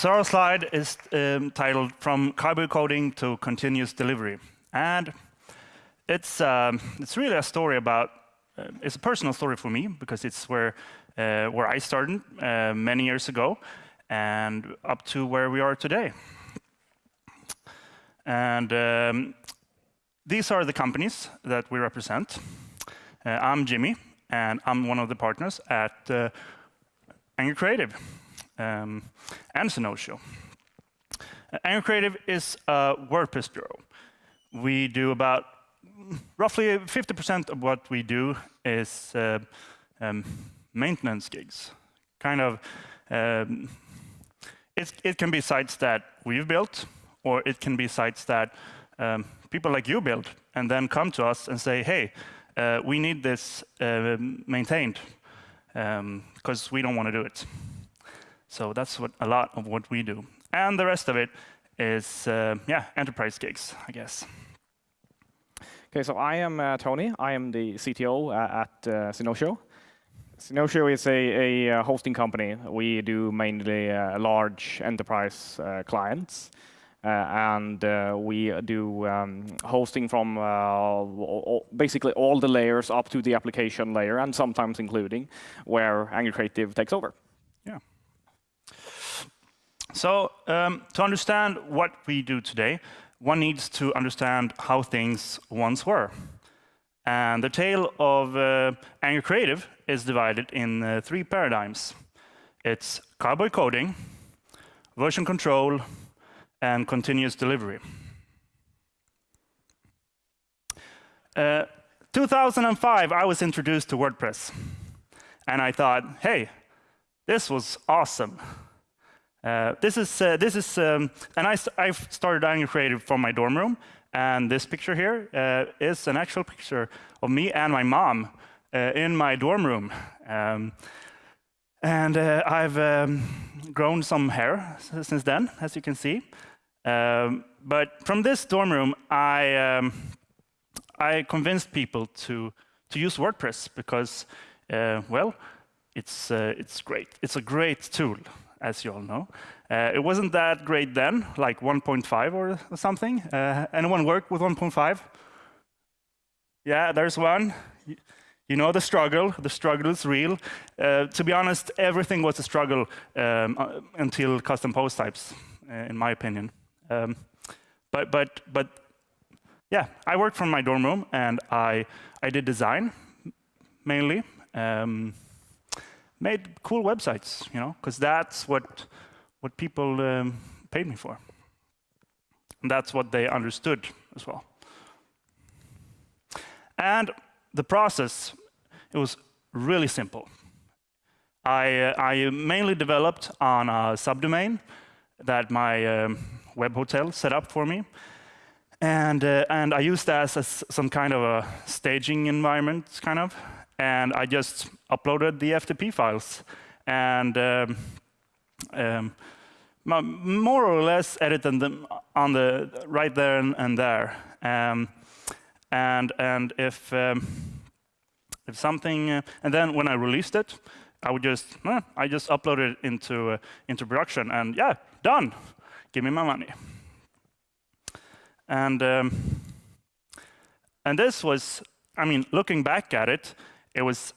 So slide is um, titled From Cowboy Coding to Continuous Delivery. And it's, um, it's really a story about, uh, it's a personal story for me because it's where, uh, where I started uh, many years ago and up to where we are today. And um, these are the companies that we represent. Uh, I'm Jimmy, and I'm one of the partners at uh, Angry Creative um, and. Uh, Angry Creative is a WordPress bureau. We do about roughly 50% of what we do is uh, um, maintenance gigs. Kind of, um, it, it can be sites that we've built, or it can be sites that um, people like you build, and then come to us and say, hey, uh, we need this uh, maintained, because um, we don't want to do it. So that's what a lot of what we do. And the rest of it is, uh, yeah, enterprise gigs, I guess. Okay, so I am uh, Tony. I am the CTO uh, at uh. Synotio is a, a, uh, hosting company. We do mainly uh, large enterprise uh, clients. And we do um, hosting from all, basically all the layers up to the application layer, and sometimes including where Angry Creative takes over. So um, to understand what we do today, one needs to understand how things once were. And the tale of uh, Angry Creative is divided in uh, three paradigms. It's cowboy coding, version control, and continuous delivery. Uh, 2005, I was introduced to WordPress. And I thought, hey, this was awesome. Uh, this is, uh, this is um, and I, I started Angry Creative from my dorm room. And this picture here uh, is an actual picture of me and my mom uh, in my dorm room. Um, and uh, I've um, grown some hair since then, as you can see. Um, but from this dorm room, I, um, I convinced people to, to use WordPress because, well, it's, it's great. It's a great tool as you all know. Uh, it wasn't that great then, like 1.5 or something. Uh, anyone work with 1.5? Yeah, there's one. You know the struggle. The struggle is real. Uh, to be honest, everything was a struggle um, uh, until custom post types, uh, in my opinion. Um, but, but, but yeah, I worked from my dorm room, and I, I did design, mainly. Um, made cool websites, you know, because that's what, what people um, paid me for. And that's what they understood as well. And the process, it was really simple. I, uh, I mainly developed on a subdomain that my um, web hotel set up for me. And, uh, and I used that as some kind of a staging environment, kind of and I just uploaded the FTP files and um, um, more or less edited them on the right there and, and there. Um, and and if um, if something, uh, and then when I released it, I would just uh, I just uploaded it into uh, into production, and yeah, done. Give me my money. And um, and this was, I mean, looking back at it, it was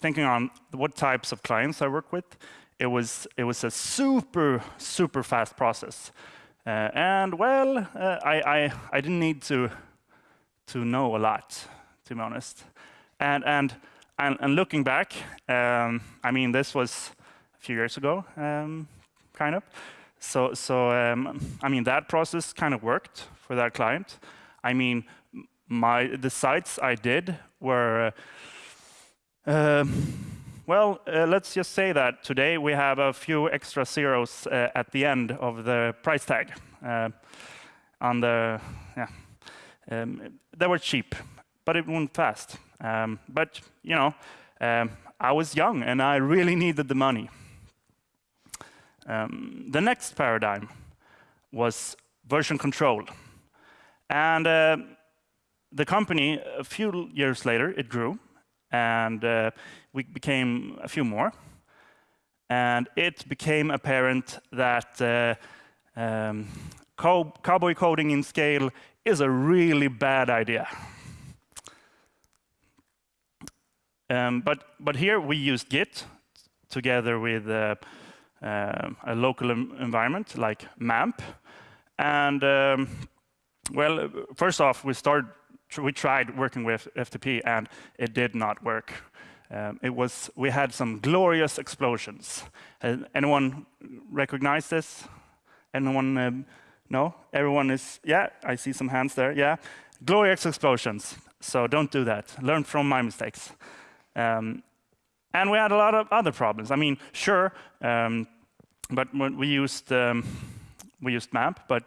thinking on what types of clients I work with. It was, it was a super, super fast process. Uh, and well, uh, I, I, I didn't need to, to know a lot, to be honest. And, and, and, and looking back, um, I mean, this was a few years ago, um, kind of. So, so um, I mean, that process kind of worked for that client. I mean, my, the sites I did were, uh, well, uh, let's just say that today we have a few extra zeros uh, at the end of the price tag. Uh, on the, yeah, um, they were cheap, but it went fast. Um, but, you know, um, I was young and I really needed the money. Um, the next paradigm was version control. And uh, the company, a few years later, it grew, and uh, we became a few more. and it became apparent that uh, um, cow cowboy coding in scale is a really bad idea. Um, but, but here we used Git together with uh, uh, a local environment like MAMP. And um, well, first off, we started, we tried working with FTP and it did not work. Um, it was, we had some glorious explosions. Uh, anyone recognize this? Anyone um, no? Everyone is, yeah, I see some hands there, yeah. Glorious explosions, so don't do that. Learn from my mistakes. Um, and we had a lot of other problems. I mean, sure, um, but we used um, we used MAMP, but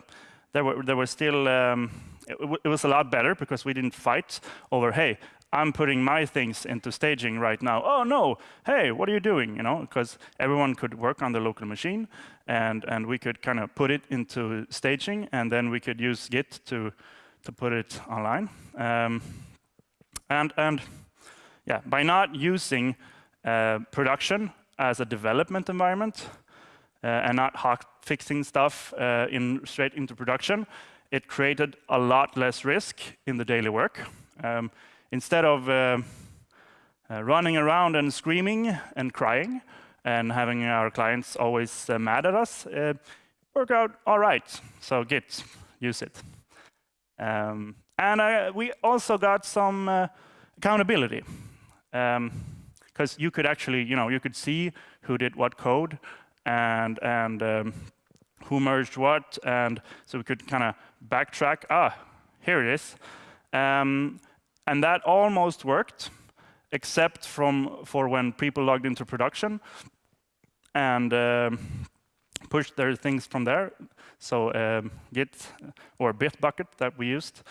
there were there were still um, it, it, was a lot better because we didn't fight over hey. I'm putting my things into staging right now. Oh no, hey, what are you doing? You know, because everyone could work on the local machine, and and we could kind of put it into staging, and then we could use Git to to put it online. Um, and and yeah, by not using uh, production as a development environment uh, and not hot fixing stuff uh, in straight into production, it created a lot less risk in the daily work. Um, instead of uh, uh, running around and screaming and crying and having our clients always uh, mad at us, work out all right. So Git, use it. Um, and we also got some accountability because um, you could actually, you know, you could see who did what code and and um, who merged what, and so we could kind of backtrack. Ah, here it is, um, and that almost worked, except from for when people logged into production and um, pushed their things from there. So um, Git or Bitbucket that we used,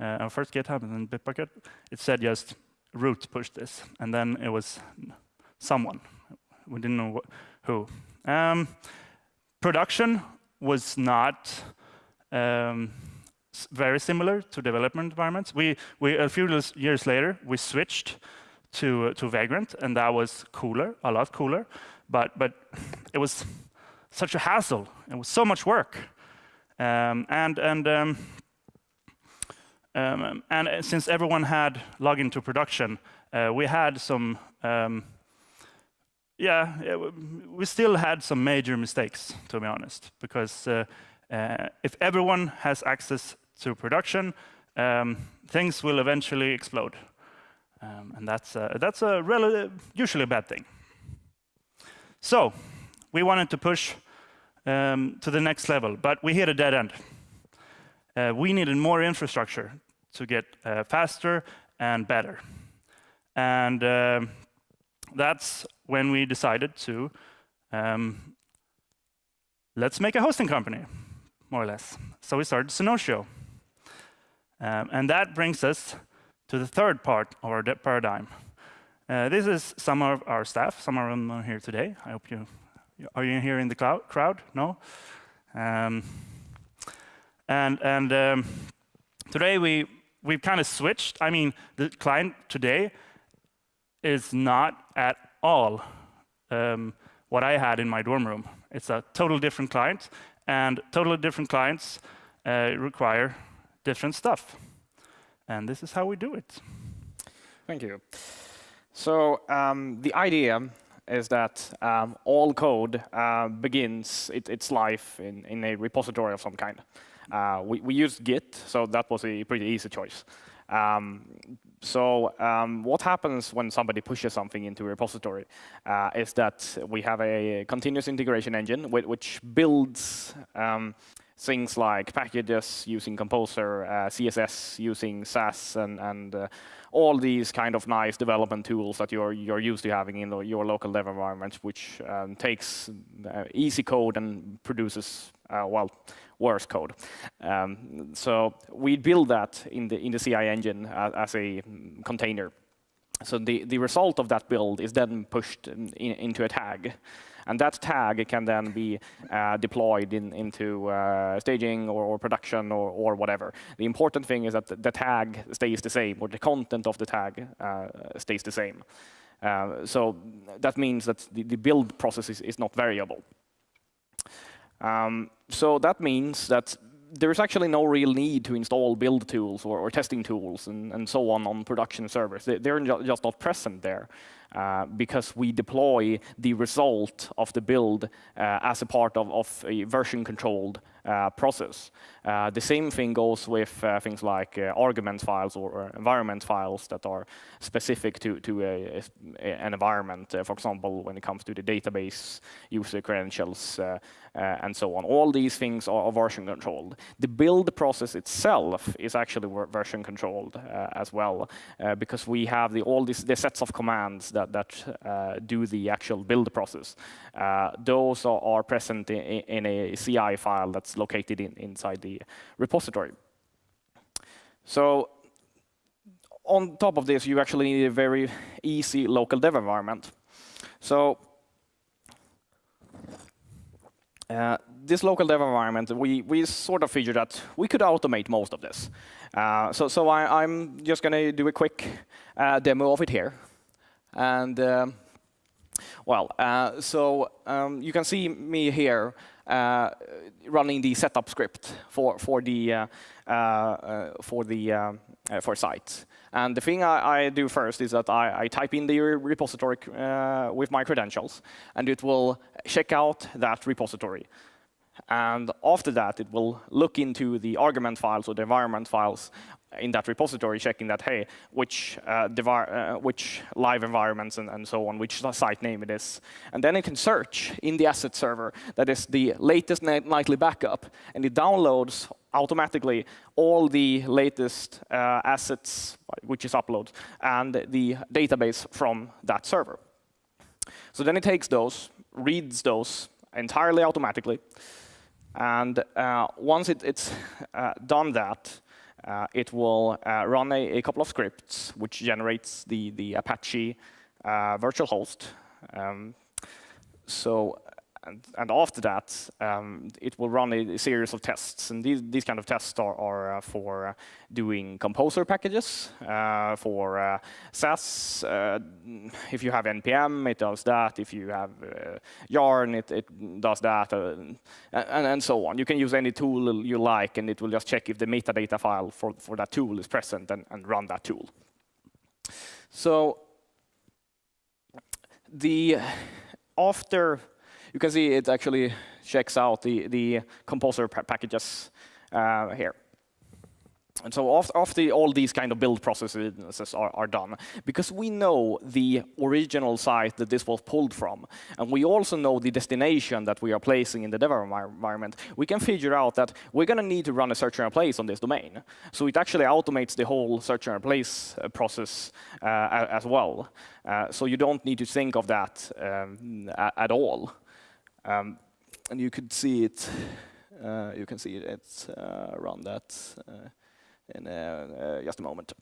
uh, our first GitHub and then Bitbucket, it said just root push this, and then it was someone. We didn't know who. Um, production was not um, very similar to development environments. We, we, a few years later, we switched to, to Vagrant, and that was cooler, a lot cooler, but, but it was such a hassle. It was so much work. Um, and and um, um, and uh, since everyone had login to production, uh, we had some, um, yeah, we still had some major mistakes, to be honest, because uh, uh, if everyone has access to production, um, things will eventually explode. Um, and that's, that's a usually a bad thing. So we wanted to push um, to the next level, but we hit a dead end. Uh, we needed more infrastructure to get uh, faster and better. And uh, that's when we decided to um, let's make a hosting company, more or less. So we started Synotio. Um, and that brings us to the third part of our paradigm. Uh, this is some of our staff. Some of them are here today. I hope you are you here in the crowd? No. Um, and and um, today we we've kind of switched. I mean, the client today is not at all um, what I had in my dorm room. It's a total different client, and totally different clients uh, require different stuff. And this is how we do it. Thank you. So um, the idea is that um, all code uh, begins it, its life in, in a repository of some kind. Uh, we, we used Git, so that was a pretty easy choice. Um, so um, what happens when somebody pushes something into a repository uh, is that we have a continuous integration engine which builds um, things like packages using Composer, uh, CSS using Sass, and, and uh, all these kind of nice development tools that you're, you're used to having in your local dev environment, which um, takes uh, easy code and produces, uh, well, worse code. Um, so we build that in the, in the CI engine as, as a container. So the, the result of that build is then pushed in, into a tag. And that tag can then be uh, deployed in, into uh, staging or, or production or, or, whatever. The important thing is that the, tag stays the same, or the content of the tag uh, stays the same. Uh, so that means that the, the build process is, is not variable. Um, so that means that there's actually no real need to install build tools or, or testing tools and, and, so on on production servers. They, are just not present there uh, because we deploy the result of the build uh, as a part of, of a version controlled uh, Uh, process. Uh, the same thing goes with uh, things like uh, argument files or, environment files that are specific to, to a, a, an environment. Uh, for example, when it comes to the database, user credentials, uh, and so on. All these things are version controlled. The build process itself is actually version controlled as well, because we have the, all these the sets of commands that, that do the actual build process. those are, are present in, in a CI file that's located in, inside the repository. So on top of this, you actually need a very easy local dev environment. So uh, this local dev environment, we, we sort of figured that we could automate most of this. Uh, so so I, am just going to do a quick uh, demo of it here. And um, well, uh, so um, you can see me here uh, running the setup script for for the uh, uh, for the for site. And the thing I, I, do first is that I, I type in the repository with my credentials, and it will check out that repository. And after that, it will look into the argument files or the environment files in that repository, checking that, hey, which, uh, uh, which live environments and, and, so on, which site name it is. And then it can search in the asset server that is the latest nightly backup, and it downloads automatically all the latest uh, assets, which is uploads, and the database from that server. So then it takes those, reads those entirely automatically, and uh, once it, it's uh, done that, uh, it will uh, run a, a, couple of scripts which generates the, the Apache uh, virtual host. Um, so and, and, after that, um, it will run a, a, series of tests. And these, these kind of tests are, are uh, for uh, doing composer packages, uh, for uh, Sass. Uh, if you have NPM, it does that. If you have uh, Yarn, it, it, does that, and, and, so on. You can use any tool you like, and it will just check if the metadata file for, for that tool is present and, and run that tool. So the after you can see it actually checks out the, the composer packages uh, here. And so after, after, all these kind of build processes are, are, done, because we know the original site that this was pulled from, and we also know the destination that we are placing in the dev environment, we can figure out that we're going to need to run a search and replace on this domain. So it actually automates the whole search and replace uh, process uh, as well. Uh, so you don't need to think of that um, at all. Um, and you could see it, uh, you can see it uh, around that uh, in uh, uh, just a moment.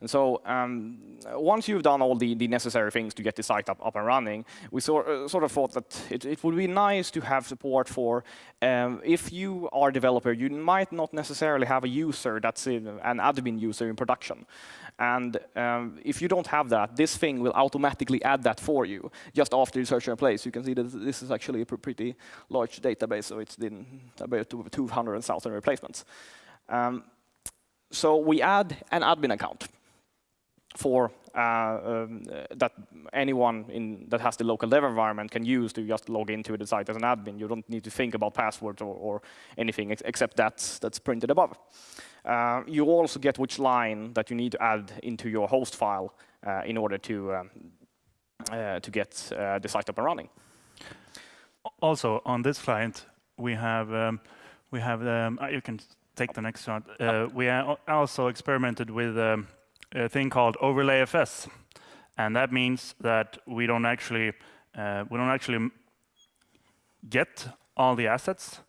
And so um, once you've done all the, the, necessary things to get the site up, up and running, we sort, uh, sort of thought that it, it, would be nice to have support for, um, if you are a developer, you might not necessarily have a user that's in, an admin user in production. And um, if you don't have that, this thing will automatically add that for you just after you search and replace. You can see that this is actually a pretty large database, so it's about 200,000 replacements. Um, so we add an admin account for uh, um, that anyone in, that has the local dev environment can use to just log into the site as an admin. You don't need to think about passwords or, or anything ex except that's, that's printed above. Uh, you also get which line that you need to add into your host file uh, in order to, um, uh, to get uh, the site up and running. Also, on this client, we have, um, we have um, you can take the next one. Uh, we also experimented with um, a thing called OverlayFS, and that means that we don't actually uh, we don't actually get all the assets.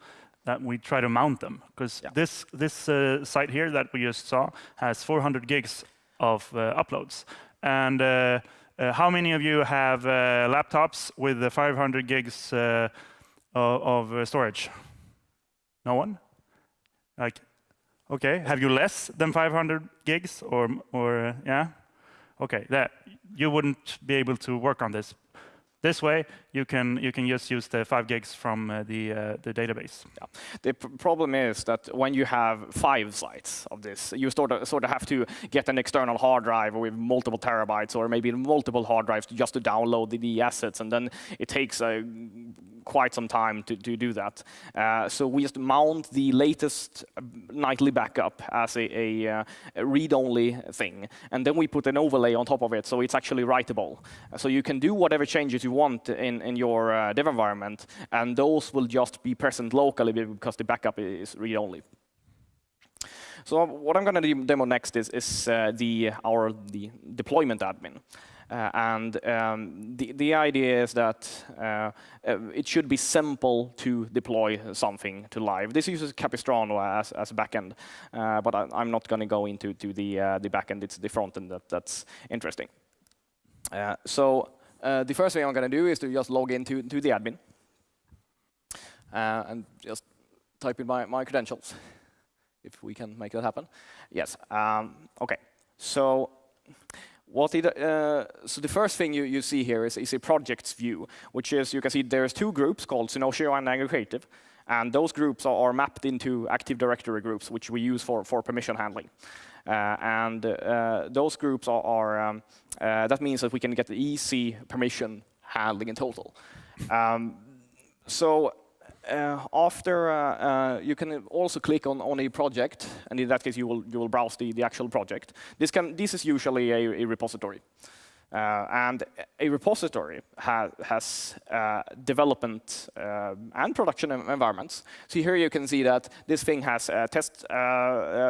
That we try to mount them because yeah. this this uh, site here that we just saw has 400 gigs of uh, uploads. And uh, uh, how many of you have laptops with the 500 gigs of, of storage? No one? Like, okay, have you less than 500 gigs or, or yeah? okay, that you wouldn't be able to work on this. This way, you can you can just use the five gigs from uh, the uh, the database. Yeah. The pr problem is that when you have five sites of this, you sort of sort of have to get an external hard drive with multiple terabytes, or maybe multiple hard drives just to download the, the assets, and then it takes a quite some time to, to do that. Uh, so we just mount the latest nightly backup as a, a, uh, a read-only thing, and then we put an overlay on top of it, so it's actually writable. So you can do whatever changes you want in, in your uh, dev environment, and those will just be present locally because the backup is read-only. So what I'm going to demo next is, is uh, the, our the deployment admin. Uh, and um, the, the idea is that uh, uh, it should be simple to deploy something to live. This uses Capistrano as, as a backend, uh, but I, am not going to go into to the, uh, the backend. It's the front end that, that's interesting. Uh, the first thing I'm going to do is to just log into to the admin and just type in my, my credentials, if we can make that happen. Yes. Um, OK. So what it, uh, so the first thing you, you see here is, is a projects view, which is, you can see there's two groups called Synotio and Angry Creative. And those groups are, are, mapped into Active Directory groups, which we use for, for permission handling. Uh, and uh, those groups are, are um, uh, that means that we can get the easy permission handling in total. Um, so uh, after uh, uh, you can also click on, on a project, and in that case you will you will browse the, the actual project. This can this is usually a, a repository. Uh, and a repository ha has uh, development uh, and production environments. So here you can see that this thing has test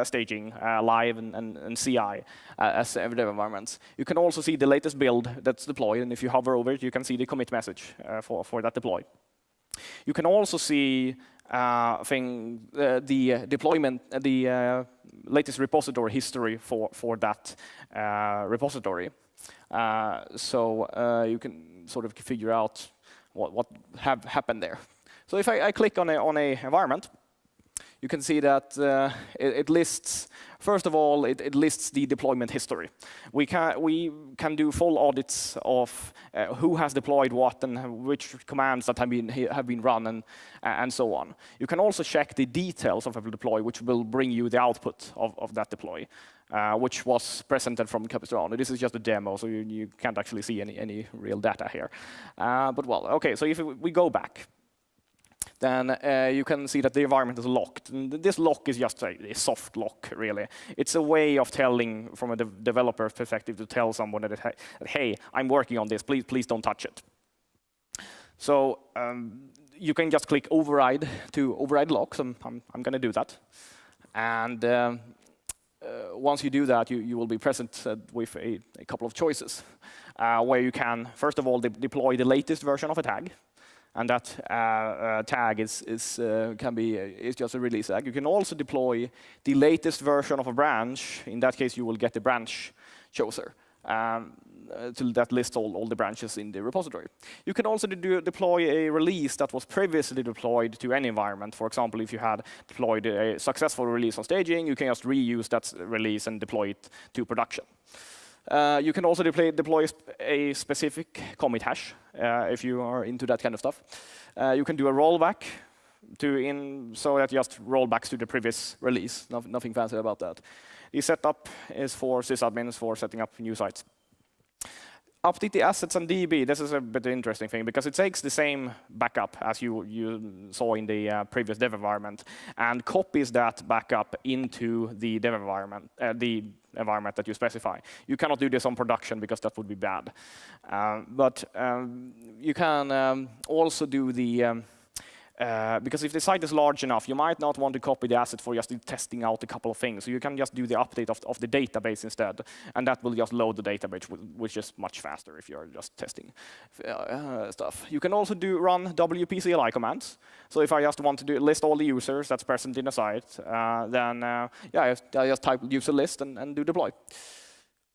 staging, live, and, and, and CI as everyday environments. You can also see the latest build that's deployed, and if you hover over it, you can see the commit message for, for that deploy. You can also see uh, thing, uh, the deployment, uh, the uh, latest repository history for, for that uh, repository. Uh, so you can sort of figure out what, what have happened there. So if I, I click on a, on a environment, you can see that uh, it, it, lists, first of all, it, it, lists the deployment history. We can, we can do full audits of uh, who has deployed what and which commands that have been, have been run and, and so on. You can also check the details of a deploy, which will bring you the output of, of that deploy. Uh, which was presented from Capistrano. This is just a demo, so you, you can't actually see any, any real data here. Uh, but well, OK, so if we go back, then uh, you can see that the environment is locked. And this lock is just a, a, soft lock, really. It's a way of telling, from a de developer's perspective, to tell someone that, hey, I'm working on this, please, please don't touch it. So um, you can just click override to override locks, and I'm, I'm going to do that. And um, uh, once you do that, you, you will be presented with a, a couple of choices, uh, where you can, first of all, de deploy the latest version of a tag and that uh, uh, tag is, is uh, can be is just a release tag. You can also deploy the latest version of a branch. In that case, you will get the branch chooser. Um, to that lists all, all the branches in the repository. You can also do, deploy a release that was previously deployed to any environment. For example, if you had deployed a successful release on staging, you can just reuse that release and deploy it to production. Uh, you can also deploy, deploy a specific commit hash uh, if you are into that kind of stuff. Uh, you can do a rollback to in so that just rollbacks to the previous release. No, nothing fancy about that. The setup is for sysadmins for setting up new sites update the assets and DB. This is a bit interesting thing because it takes the same backup as you, you saw in the uh, previous dev environment and copies that backup into the dev environment, uh, the environment that you specify. You cannot do this on production because that would be bad. Uh, but um, you can um, also do the um, uh, because if the site is large enough, you might not want to copy the asset for just testing out a couple of things. So you can just do the update of, of the database instead, and that will just load the database, which is much faster if you're just testing uh, stuff. You can also do run WP CLI commands. So if I just want to do, list all the users that's present in a site, uh, then uh, yeah, I just, I just type user list and, and do deploy.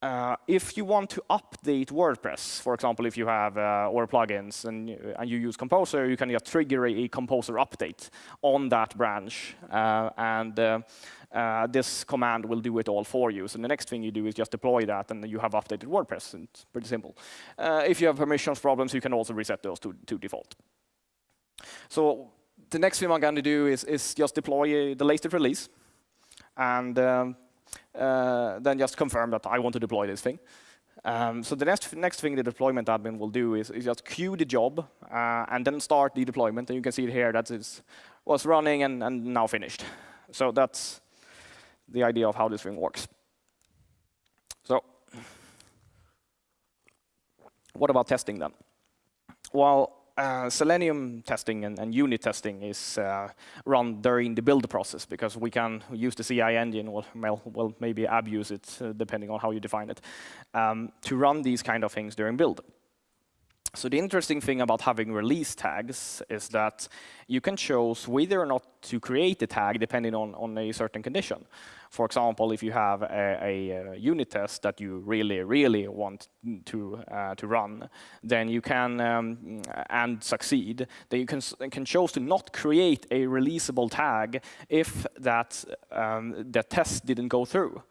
Uh, if you want to update WordPress, for example, if you have uh, or plugins and, and you use Composer, you can just trigger a, Composer update on that branch, uh, and uh, uh, this command will do it all for you. So the next thing you do is just deploy that, and you have updated WordPress. And It's pretty simple. Uh, if you have permissions problems, you can also reset those to, to default. So the next thing I'm going to do is, is just deploy the latest release, and um, uh, then just confirm that I want to deploy this thing. Um, so the next, next thing the deployment admin will do is, is just queue the job uh, and then start the deployment. And you can see here that it was running and, and now finished. So that's the idea of how this thing works. So what about testing then? Well, uh, Selenium testing and, and, unit testing is uh, run during the build process because we can use the CI engine, well, well maybe abuse it uh, depending on how you define it, um, to run these kind of things during build. So the interesting thing about having release tags is that you can choose whether or not to create a tag depending on, on a certain condition. For example, if you have a, a, a unit test that you really, really want to, uh, to run, then you can, um, and succeed, then you can, can choose to not create a releasable tag if that, um, the test didn't go through.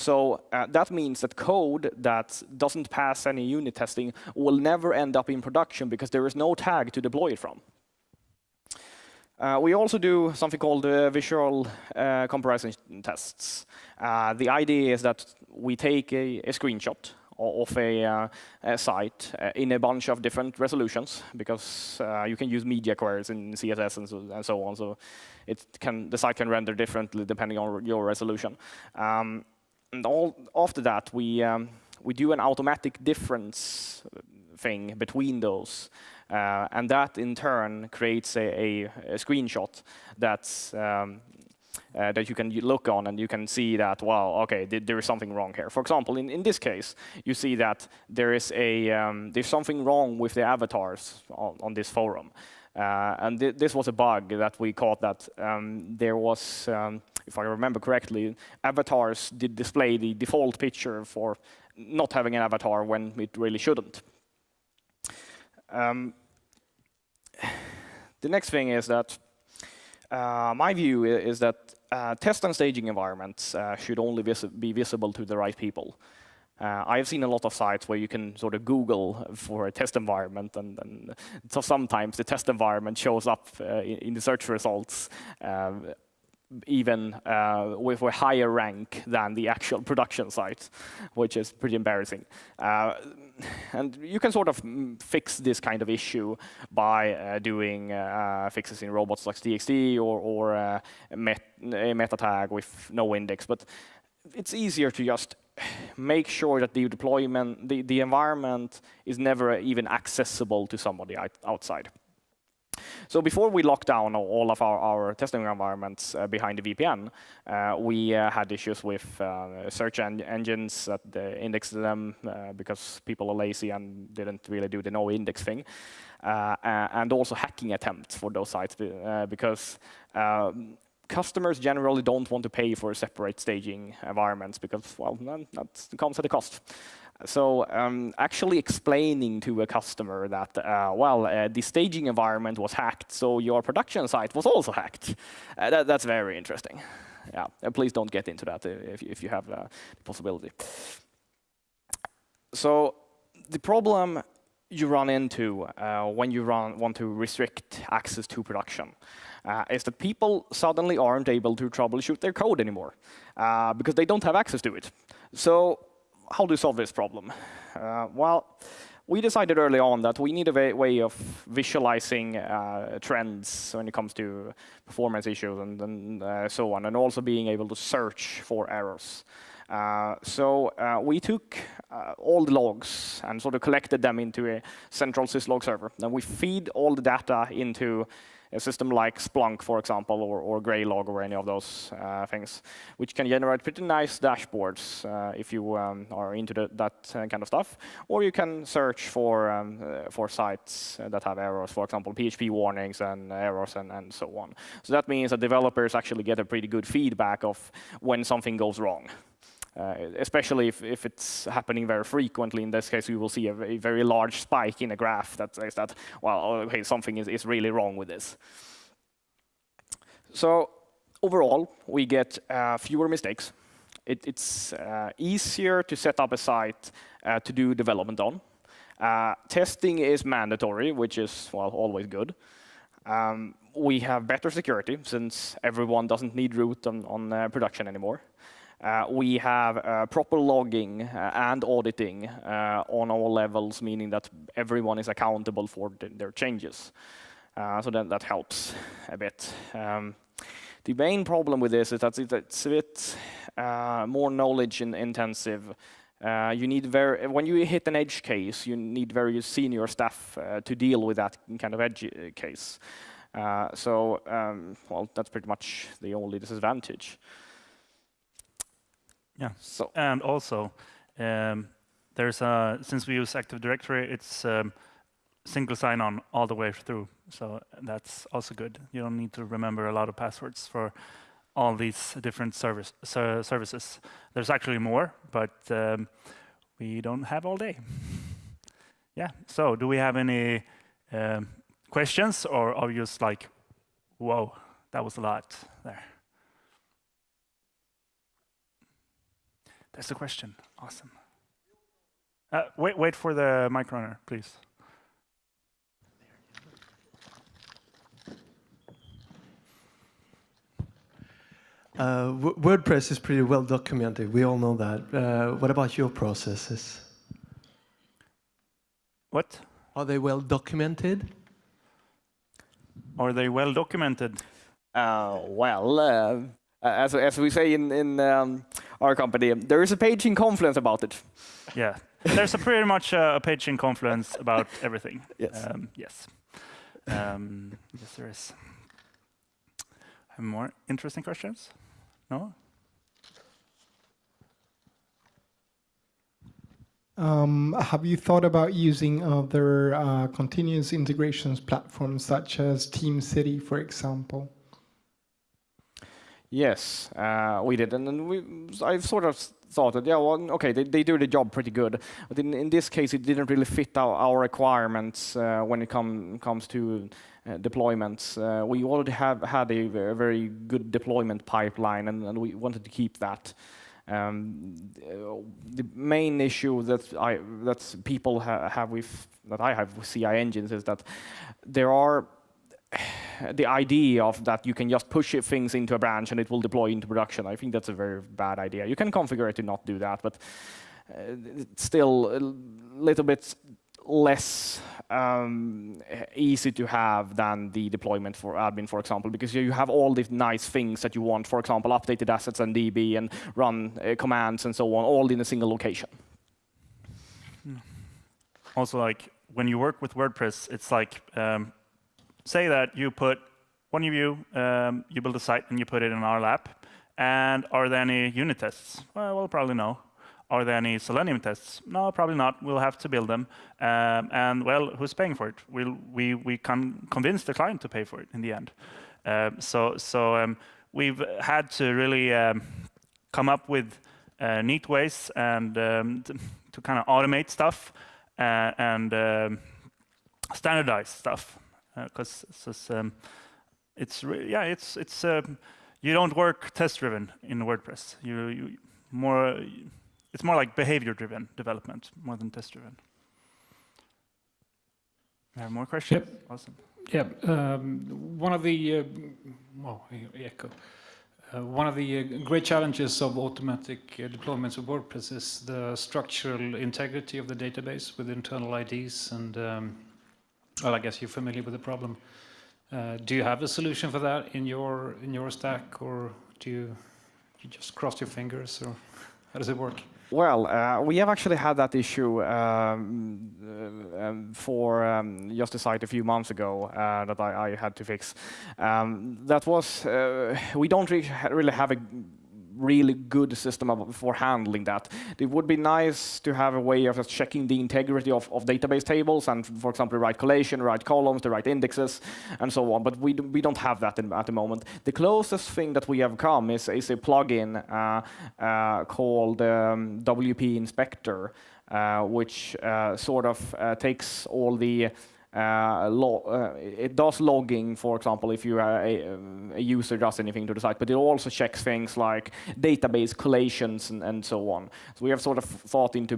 So uh, that means that code that doesn't pass any unit testing will never end up in production because there is no tag to deploy it from. Uh, we also do something called uh, visual uh, comparison tests. Uh, the idea is that we take a, a screenshot of a, uh, a site uh, in a bunch of different resolutions because you can use media queries in CSS and so, and so, on. So it can, the site can render differently depending on your resolution. Um, and all after that, we um, we do an automatic difference thing between those, uh, and that in turn creates a, a, a screenshot that's. Um, uh, that you can look on and you can see that, wow, okay, th there is something wrong here. For example, in, in this case, you see that there is a, um, there's something wrong with the avatars on, on this forum. Uh, and th this was a bug that we caught that um, there was, um, if I remember correctly, avatars did display the default picture for not having an avatar when it really shouldn't. Um, the next thing is that uh, my view is that uh, test and staging environments uh, should only vis be visible to the right people. Uh, I've seen a lot of sites where you can sort of Google for a test environment, and, and so sometimes the test environment shows up uh, in, the search results uh, even uh, with a higher rank than the actual production site, which is pretty embarrassing. Uh, and you can sort of mm, fix this kind of issue by uh, doing uh, fixes in robots.txt or, or uh, met a meta tag with no index. But it's easier to just make sure that the deployment, the, the environment is never even accessible to somebody outside. So before we locked down all of our, our testing environments uh, behind the VPN, uh, we uh, had issues with uh, search en engines that indexed them uh, because people are lazy and didn't really do the no index thing. Uh, and also hacking attempts for those sites because um, customers generally don't want to pay for separate staging environments because, well, that comes at a cost. So um, actually explaining to a customer that, uh, well, uh, the staging environment was hacked, so your production site was also hacked. Uh, that, that's very interesting. Yeah, uh, please don't get into that uh, if, if you have uh, the possibility. So the problem you run into when you run, want to restrict access to production uh, is that people suddenly aren't able to troubleshoot their code anymore uh, because they don't have access to it. So how do you solve this problem? Uh, well, we decided early on that we need a way of visualizing uh, trends when it comes to performance issues and, and uh, so on, and also being able to search for errors. Uh, so uh, we took uh, all the logs and sort of collected them into a central syslog server. And we feed all the data into a system like Splunk, for example, or, or Graylog or any of those uh, things, which can generate pretty nice dashboards uh, if you um, are into the, that uh, kind of stuff. Or you can search for, um, uh, for sites that have errors, for example, PHP warnings and errors and, and so on. So that means that developers actually get a pretty good feedback of when something goes wrong. Uh, especially if, if it's happening very frequently. In this case, we will see a, a very large spike in a graph that says that, well, okay, something is, is really wrong with this. So overall, we get uh, fewer mistakes. It, it's uh, easier to set up a site uh, to do development on. Uh, testing is mandatory, which is, well, always good. Um, we have better security since everyone doesn't need root on, on uh, production anymore. Uh, we have uh, proper logging uh, and auditing uh, on all levels, meaning that everyone is accountable for th their changes. Uh, so then that helps a bit. Um, the main problem with this is that it's a bit uh, more knowledge in intensive. you need very when you hit an edge case, you need very senior staff to deal with that kind of edge case. so, um, well, that's pretty much the only disadvantage. Yeah. So and also, um, there's a since we use Active Directory, it's um, single sign-on all the way through. So that's also good. You don't need to remember a lot of passwords for all these different service, services. There's actually more, but um, we don't have all day. yeah. So do we have any um, questions, or are you just like, whoa, that was a lot there? That's the question. Awesome. Uh, wait, wait for the mic runner, please. Uh, WordPress is pretty well documented. We all know that. Uh, what about your processes? What? Are they well documented? Are they well documented? Uh, well, uh, as, as we say in, in um, our company. There is a page in Confluence about it. Yeah, there's a pretty much uh, a page in Confluence about everything. Yes. Um, yes. Um, yes, there is. Have more interesting questions? No? Um, have you thought about using other uh, continuous integrations platforms such as TeamCity, for example? Yes, uh, we did, and then we, I sort of thought that, yeah, well, okay, they, they do the job pretty good, but in, in this case, it didn't really fit our, our requirements uh, when it come, comes to uh, deployments. Uh, we already have had a very, very good deployment pipeline, and, and, we wanted to keep that. Um, the main issue that I that people ha have with that I have with CI engines is that there are the idea of that you can just push things into a branch and it will deploy into production, I think that's a very bad idea. You can configure it to not do that, but uh, it's still a little bit less um, easy to have than the deployment for admin, for example, because you have all these nice things that you want, for example, updated assets and DB and run uh, commands and so on, all in a single location. Also, like when you work with WordPress, it's like um, say that you put one of you, um, you build a site and you put it in our lab. And are there any unit tests? Well, we'll probably no. Are there any Selenium tests? No, probably not. We'll have to build them. Um, and well, who's paying for it? We'll, we we can convince the client to pay for it in the end. Uh, so so um, we've had to really um, come up with uh, neat ways and um, to, kind of automate stuff uh, and standardize stuff because uh, um, it's yeah it's it's um, you don't work test driven in WordPress. You, you more it's more like behavior driven development more than test driven. Have more questions? Yep. Awesome. Yeah, um, one of the uh, well, echo. Uh, one of the uh, great challenges of automatic uh, deployments of WordPress is the structural integrity of the database with internal IDs and um, well, I guess you're familiar with the problem. Uh, do you have a solution for that in your in your stack, or do you, you just cross your fingers, or how does it work? Well, uh, we have actually had that issue um, uh, um, for um, just a site a few months ago uh, that I, I, had to fix. Um, that was, uh, we don't re really have a really good system for handling that. It would be nice to have a way of checking the integrity of, of database tables and, for example, the right collation, the right columns, the right indexes, and so on. But we, do, we don't have that in, at the moment. The closest thing that we have come is, is a plugin uh, uh, called um, WP Inspector, uh, which uh, sort of uh, takes all the it does logging, for example, if you a, a, user does anything to the site, but it also checks things like database collations and, and so on. So we have sort of thought into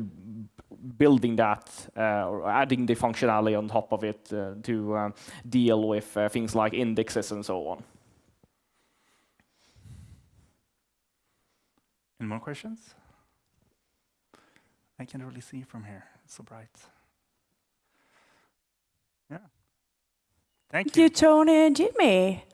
building that uh, or adding the functionality on top of it uh, to uh, deal with uh, things like indexes and so on. Any more questions? I can't really see from here. It's so bright. Thank you. Thank you, Tony and Jimmy.